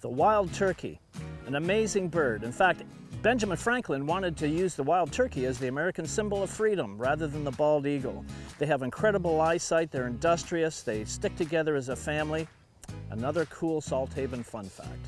The wild turkey, an amazing bird. In fact, Benjamin Franklin wanted to use the wild turkey as the American symbol of freedom rather than the bald eagle. They have incredible eyesight, they're industrious, they stick together as a family. Another cool Salt Haven fun fact.